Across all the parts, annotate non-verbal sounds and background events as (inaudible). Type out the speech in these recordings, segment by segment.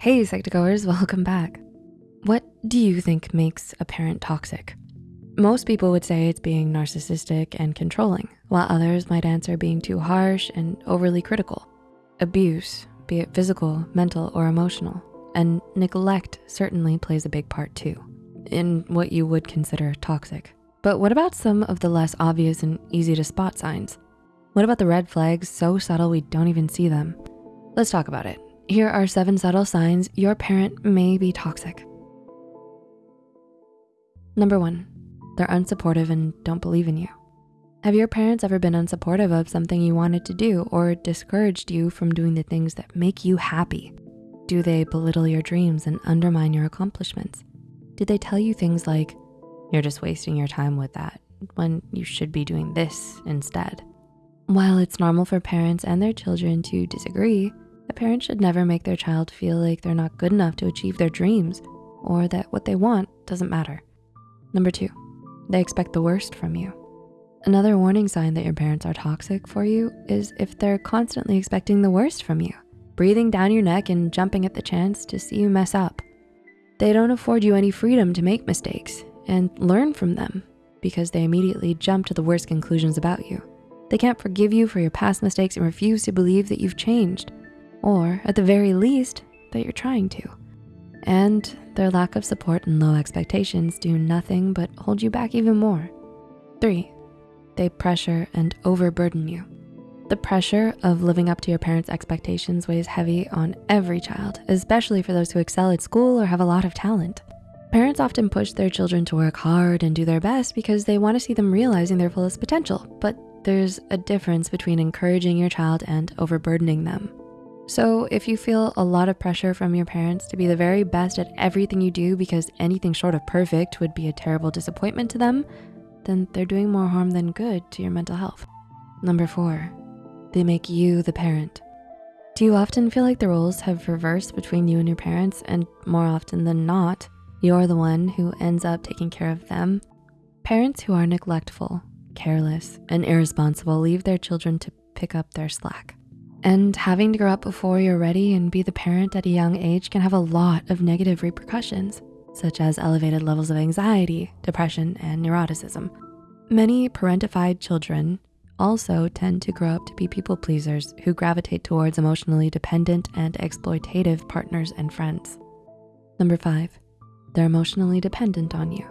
Hey, Psych2Goers, (laughs) welcome back. What do you think makes a parent toxic? Most people would say it's being narcissistic and controlling, while others might answer being too harsh and overly critical. Abuse, be it physical, mental, or emotional, and neglect certainly plays a big part too in what you would consider toxic. But what about some of the less obvious and easy to spot signs? What about the red flags so subtle we don't even see them? Let's talk about it. Here are seven subtle signs your parent may be toxic. Number one, they're unsupportive and don't believe in you. Have your parents ever been unsupportive of something you wanted to do or discouraged you from doing the things that make you happy? Do they belittle your dreams and undermine your accomplishments? Did they tell you things like, you're just wasting your time with that when you should be doing this instead? While it's normal for parents and their children to disagree, a parent should never make their child feel like they're not good enough to achieve their dreams or that what they want doesn't matter. Number two, they expect the worst from you. Another warning sign that your parents are toxic for you is if they're constantly expecting the worst from you, breathing down your neck and jumping at the chance to see you mess up. They don't afford you any freedom to make mistakes and learn from them because they immediately jump to the worst conclusions about you. They can't forgive you for your past mistakes and refuse to believe that you've changed, or at the very least, that you're trying to. And their lack of support and low expectations do nothing but hold you back even more. Three, they pressure and overburden you. The pressure of living up to your parents' expectations weighs heavy on every child, especially for those who excel at school or have a lot of talent. Parents often push their children to work hard and do their best because they wanna see them realizing their fullest potential, but there's a difference between encouraging your child and overburdening them. So if you feel a lot of pressure from your parents to be the very best at everything you do because anything short of perfect would be a terrible disappointment to them, then they're doing more harm than good to your mental health. Number four, they make you the parent. Do you often feel like the roles have reversed between you and your parents and more often than not, you're the one who ends up taking care of them? Parents who are neglectful careless, and irresponsible leave their children to pick up their slack. And having to grow up before you're ready and be the parent at a young age can have a lot of negative repercussions, such as elevated levels of anxiety, depression, and neuroticism. Many parentified children also tend to grow up to be people pleasers who gravitate towards emotionally dependent and exploitative partners and friends. Number five, they're emotionally dependent on you.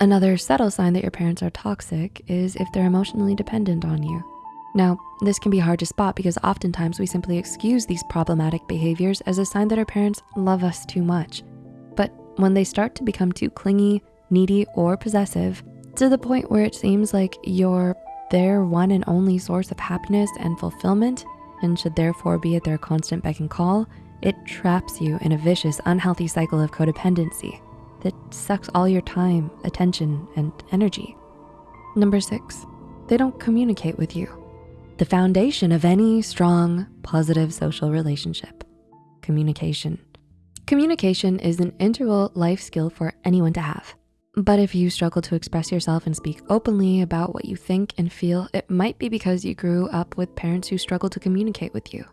Another subtle sign that your parents are toxic is if they're emotionally dependent on you. Now, this can be hard to spot because oftentimes we simply excuse these problematic behaviors as a sign that our parents love us too much. But when they start to become too clingy, needy, or possessive, to the point where it seems like you're their one and only source of happiness and fulfillment, and should therefore be at their constant beck and call, it traps you in a vicious, unhealthy cycle of codependency that sucks all your time, attention, and energy. Number six, they don't communicate with you. The foundation of any strong, positive social relationship, communication. Communication is an integral life skill for anyone to have. But if you struggle to express yourself and speak openly about what you think and feel, it might be because you grew up with parents who struggled to communicate with you.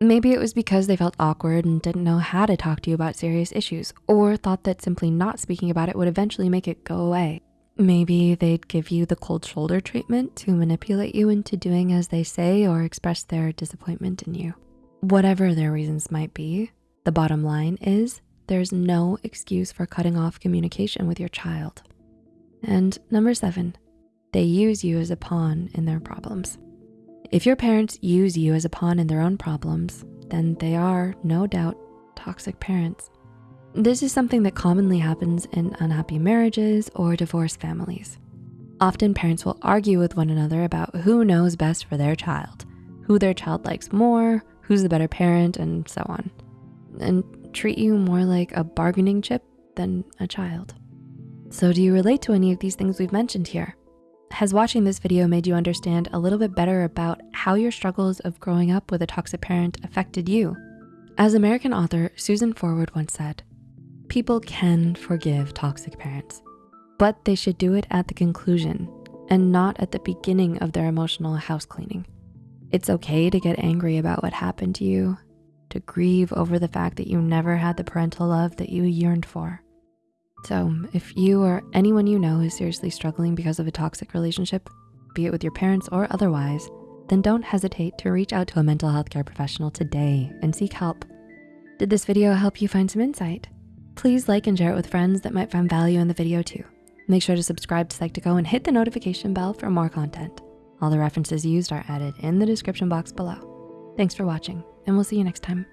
Maybe it was because they felt awkward and didn't know how to talk to you about serious issues or thought that simply not speaking about it would eventually make it go away. Maybe they'd give you the cold shoulder treatment to manipulate you into doing as they say or express their disappointment in you. Whatever their reasons might be, the bottom line is there's no excuse for cutting off communication with your child. And number seven, they use you as a pawn in their problems. If your parents use you as a pawn in their own problems, then they are, no doubt, toxic parents. This is something that commonly happens in unhappy marriages or divorced families. Often parents will argue with one another about who knows best for their child, who their child likes more, who's the better parent, and so on, and treat you more like a bargaining chip than a child. So do you relate to any of these things we've mentioned here? Has watching this video made you understand a little bit better about how your struggles of growing up with a toxic parent affected you? As American author Susan Forward once said, people can forgive toxic parents, but they should do it at the conclusion and not at the beginning of their emotional house cleaning. It's okay to get angry about what happened to you. to grieve over the fact that you never had the parental love that you yearned for. So if you or anyone you know is seriously struggling because of a toxic relationship, be it with your parents or otherwise, then don't hesitate to reach out to a mental health care professional today and seek help. Did this video help you find some insight? Please like and share it with friends that might find value in the video too. Make sure to subscribe to Psych2Go and hit the notification bell for more content. All the references used are added in the description box below. Thanks for watching and we'll see you next time.